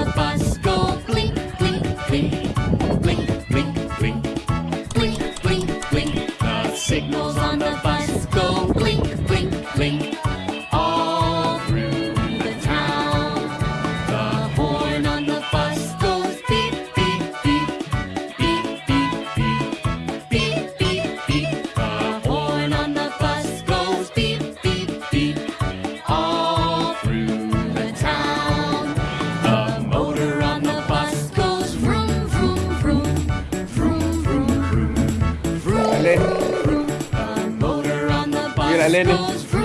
of us go clink, clink, clink. la Lene.